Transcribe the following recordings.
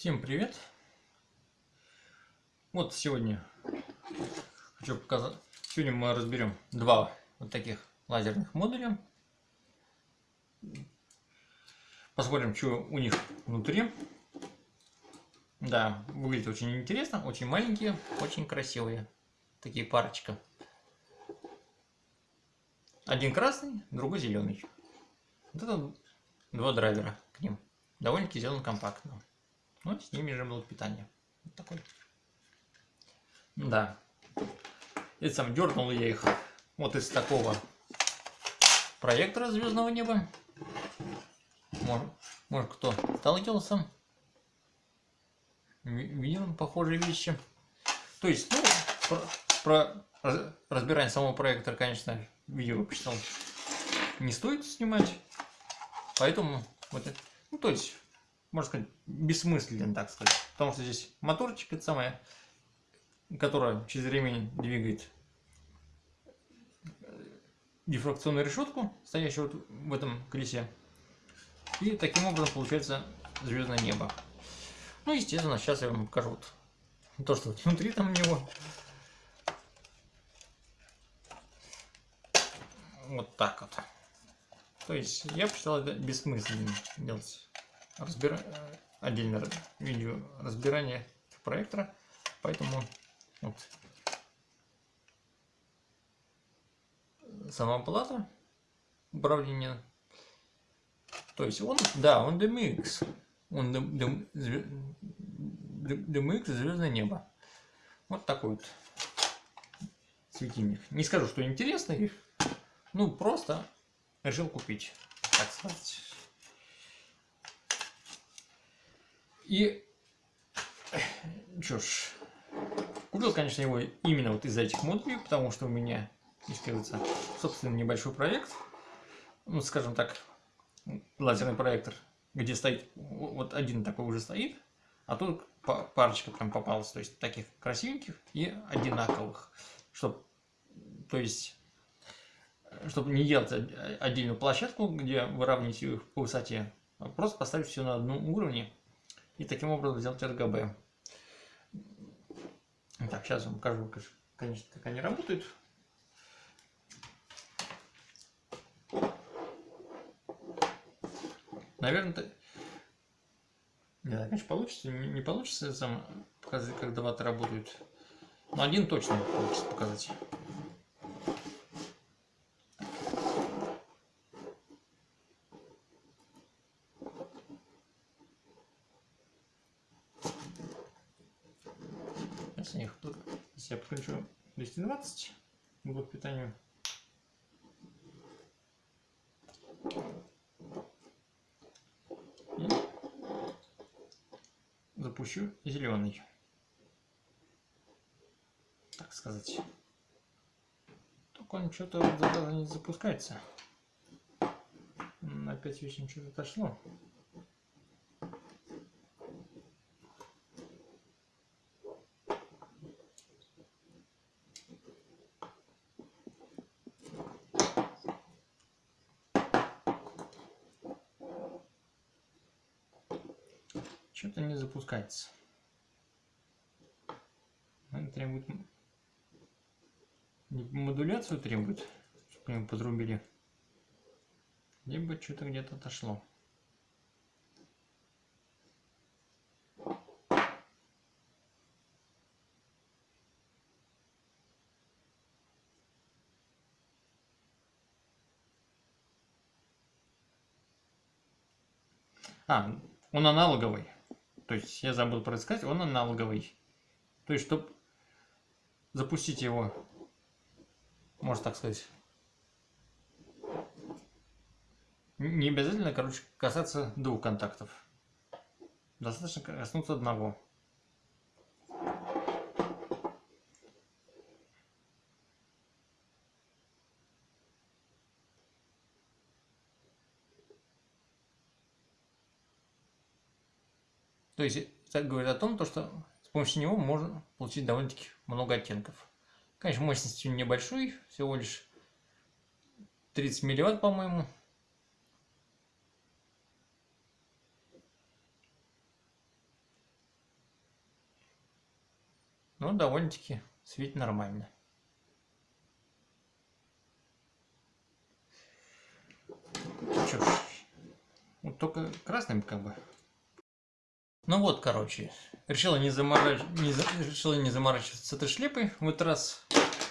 Всем привет! Вот сегодня хочу показать. Сегодня мы разберем два вот таких лазерных модуля. Посмотрим, что у них внутри. Да, выглядит очень интересно, очень маленькие, очень красивые. Такие парочка. Один красный, другой зеленый. Вот это два драйвера к ним. Довольно-таки сделано компактно. Ну, с ними же было питание. Вот такой. Да. И сам дернул я их вот из такого проектора звездного неба. Может, может кто сталкивался. Видел похожие вещи. То есть, ну, про, про разбирание самого проектора, конечно, видео почитал. Не стоит снимать. Поэтому, вот, ну, то есть, можно сказать, бессмысленно, так сказать. Потому что здесь моторчик, это самое, которая через время двигает дифракционную решетку, стоящую вот в этом колесе. И таким образом получается звездное небо. Ну, естественно, сейчас я вам покажу вот то, что внутри там у него. Вот так вот. То есть я посчитал это бессмысленно делать разбира... Э, отдельно видео разбирания проектора, поэтому вот сама плата управления. То есть он, да, он DMX, он DMX Звездное небо. Вот такой вот светильник. Не скажу, что интересный, ну просто решил купить, так сказать. И что ж, купил, конечно, его именно вот из-за этих модулей, потому что у меня, кажется, собственно, небольшой проект, ну, скажем так, лазерный проектор, где стоит, вот один такой уже стоит, а тут парочка прям попалась, то есть таких красивеньких и одинаковых, чтобы, то есть, чтобы не делать отдельную площадку, где выравнивать их по высоте, а просто поставить все на одном уровне, и таким образом сделать RGB. Так, сейчас вам покажу, конечно, как они работают. Наверное, это... Не знаю, конечно, получится, не, не получится сам показать, как даваты работают. Но один точно получится показать. Сейчас я их тут, если я подключу 220 блок питания. И запущу зеленый. Так сказать. Только он что-то не запускается. Опять вечно что-то отошло. Что-то не запускается. Это требует... Модуляцию требует, чтобы его подрубили. Либо что-то где-то отошло. А, он аналоговый. То есть я забыл про сказать, он аналоговый. То есть, чтобы запустить его, можно так сказать, не обязательно, короче, касаться двух контактов. Достаточно коснуться одного. То есть это говорит о том, то, что с помощью него можно получить довольно-таки много оттенков. Конечно, мощность небольшой, всего лишь 30 милливатт, по-моему. но довольно-таки светит нормально. Ж, вот только красным как бы. Ну вот, короче, решила не, заморач... не, решила не заморачиваться с этой шлепой. В этот раз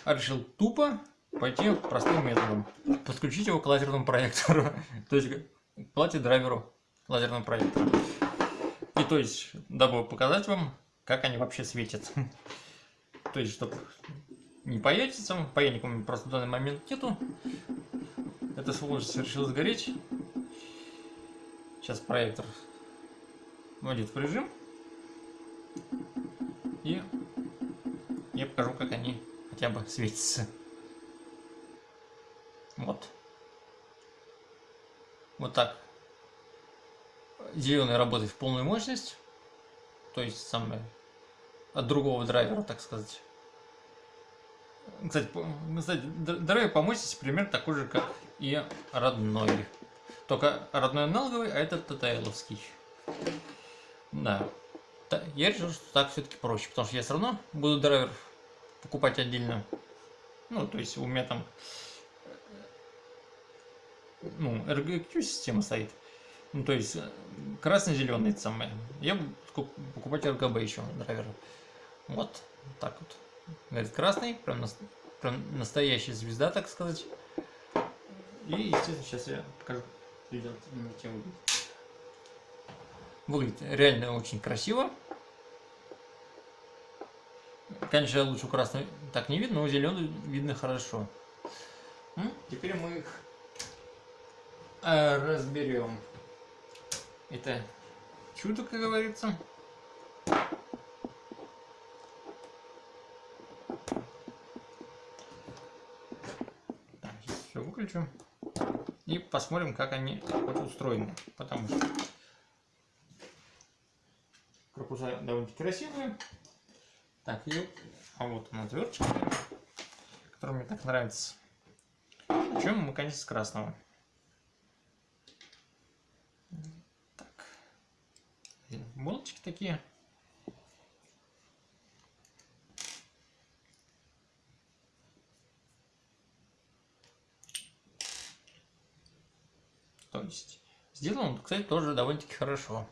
решил тупо пойти простым методом. Подключить его к лазерному проектору. то есть к плате-драйверу лазерного проектора. И то есть, дабы показать вам, как они вообще светят. то есть, чтобы не паятиться, паяльником просто в данный момент нету. Это сволочь решил сгореть. Сейчас проектор вводит в режим. И я покажу, как они хотя бы светятся. Вот. Вот так. Зеленый работает в полную мощность. То есть самое от другого драйвера, так сказать. Кстати, кстати драйвер по мощности примерно такой же, как и родной. Только родной аналоговый, а этот ТТЛовский. Да. Я решил, что так все-таки проще, потому что я все равно буду драйвер покупать отдельно. Ну, то есть у меня там ну, RGQ система стоит. Ну, то есть красно-зеленый самое. Я буду покупать RGB еще драйвер. Вот, так вот. Говорит, красный, прям, на, прям настоящая звезда, так сказать. И, естественно, сейчас я покажу, видео тем выглядит. Выглядит реально очень красиво. Конечно, лучше красный так не видно, но зеленый видно хорошо. Теперь мы их э, разберем. Это чудо, как говорится. Все выключу. И посмотрим, как они устроены. Потому что корпуса довольно красивые. Так, и а вот она отверточка, которая мне так нравится. Чем мы, конечно, с красного. Так. Болтики такие. То есть, сделан он, кстати, тоже довольно-таки хорошо.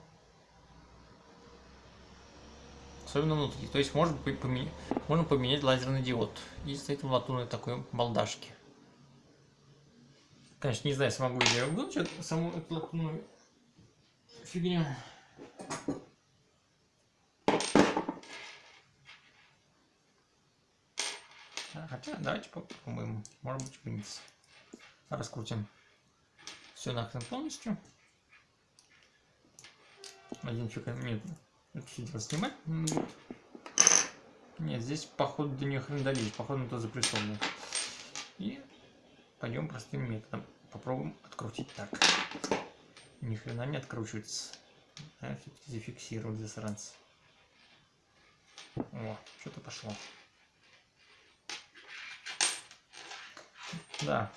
Особенно внутри. То есть можно поменять, можно поменять лазерный диод. И стоит в латунной такой балдашке. Конечно, не знаю, смогу ли я выключить саму эту латунную фигню. Хотя, давайте попробуем. Может быть, принц. Раскрутим все нахрен полностью. Один чек нет дело снимать будет. Нет, здесь походу до нее хрен долить, походу на то запрессовано. И пойдем простым методом. Попробуем открутить так. Ни хрена не откручивается. Все-таки зафиксировать засранцы. О, что-то пошло. Да,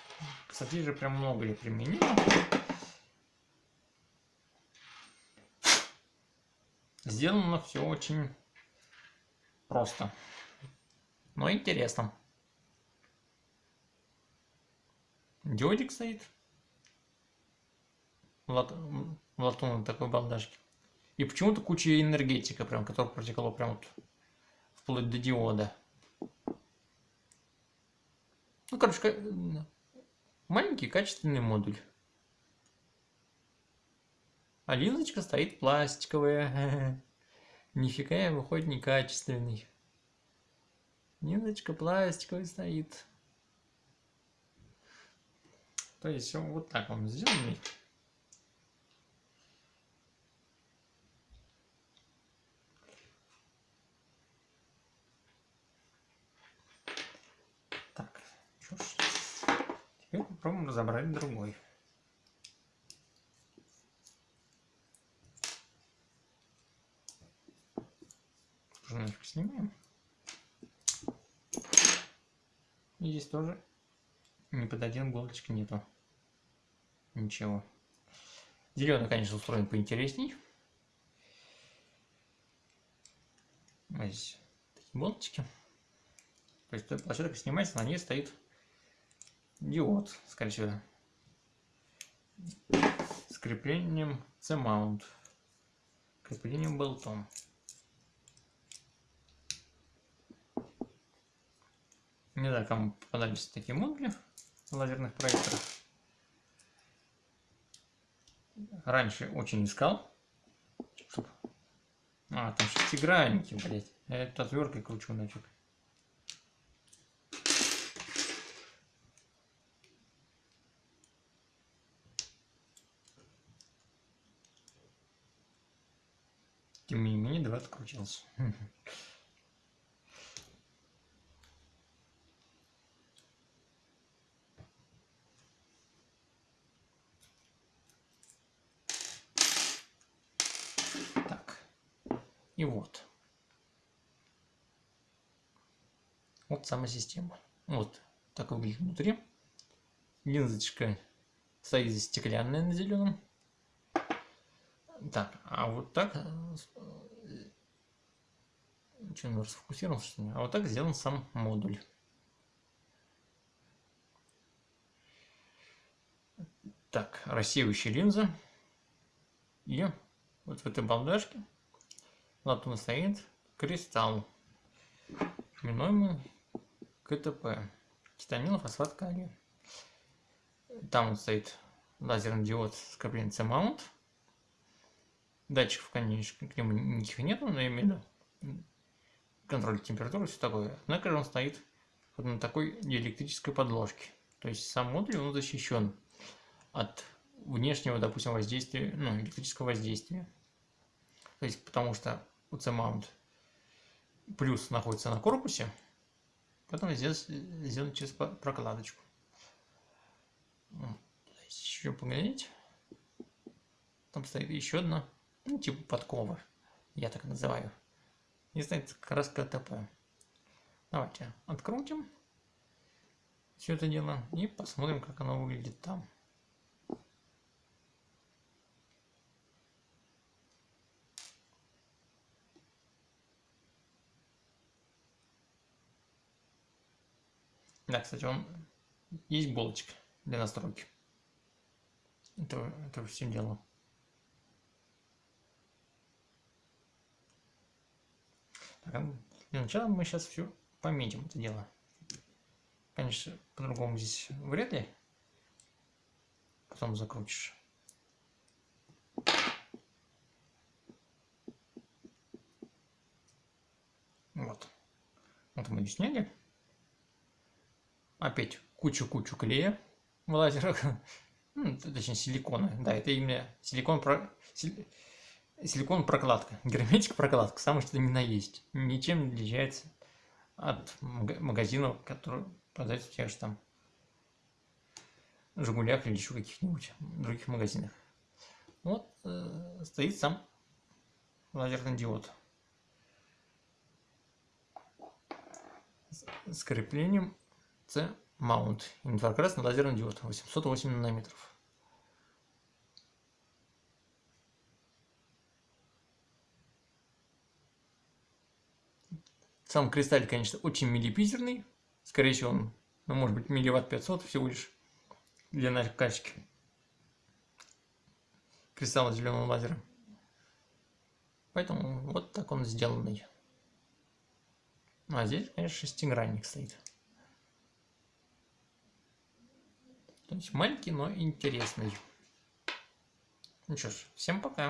кстати же прям много я применил. Сделано все очень просто, но интересно. Диодик стоит. Лат... Латун такой балдашки. И почему-то куча энергетика, прям, которая протекала прям вот вплоть до диода. Ну, короче, маленький качественный модуль. А линзочка стоит пластиковая. Нифига выходит некачественный. Линзочка пластиковая стоит. То есть вот так он сделанный. Так, что ж. Теперь попробуем разобрать другой. Немножко снимаем. И здесь тоже ни под один иголочки нету. Ничего. Зеленый, конечно, устроен поинтересней. А здесь болтики. То есть площадка снимается, на ней стоит диод, скорее всего. С креплением C-mount. Креплением болтом. Не знаю, кому попадались такие модули лазерных проекторах. Раньше очень искал. Чтоб... А, там шестигранники, блядь. Я эту отверткой кручу нафиг. Тем не менее, два открутился. И вот. Вот сама система. Вот так выглядит внутри. Линзочка стоит стеклянная на зеленом. Так, а вот так... Э, что, он расфокусировался, что ли? А вот так сделан сам модуль. Так, рассеивающая линза. И вот в этой балдашке латунь стоит кристалл, именуемый КТП, титанилофосфат калия. Там вот стоит лазерный диод с креплением C-mount. Датчиков, конечно, к нему никаких нету, но именно контроль температуры, все такое. Однако же он стоит вот на такой диэлектрической подложке. То есть сам модуль он защищен от внешнего, допустим, воздействия, ну, электрического воздействия. То есть потому что UC-mount плюс находится на корпусе, потом здесь сделан через прокладочку. Еще поглядеть. Там стоит еще одна, ну, типа подкова, я так называю. И стоит как раз КТП. Давайте открутим все это дело и посмотрим, как оно выглядит там. Да, кстати, он есть булочка для настройки. Это, это все дело. Так, а для начала мы сейчас все пометим это дело. Конечно, по-другому здесь вряд ли. Потом закрутишь. Вот. Вот мы ее сняли опять кучу-кучу клея в лазерах, ну, точнее силикона, да, это именно силикон, про... силикон прокладка, герметик прокладка, самое что ни на есть, ничем не отличается от магазинов, которые продаются в тех же там Жигулях или еще каких-нибудь других магазинах. Вот э, стоит сам лазерный диод. С, с C-mount. Инфракрасный лазерный диод 808 нанометров. Сам кристалл, конечно, очень миллипизерный. Скорее всего, он, ну, может быть, милливатт 500 всего лишь для накачки кристалла зеленого лазера. Поэтому вот так он сделанный. А здесь, конечно, шестигранник стоит. То есть маленький, но интересный. Ну что ж, всем пока.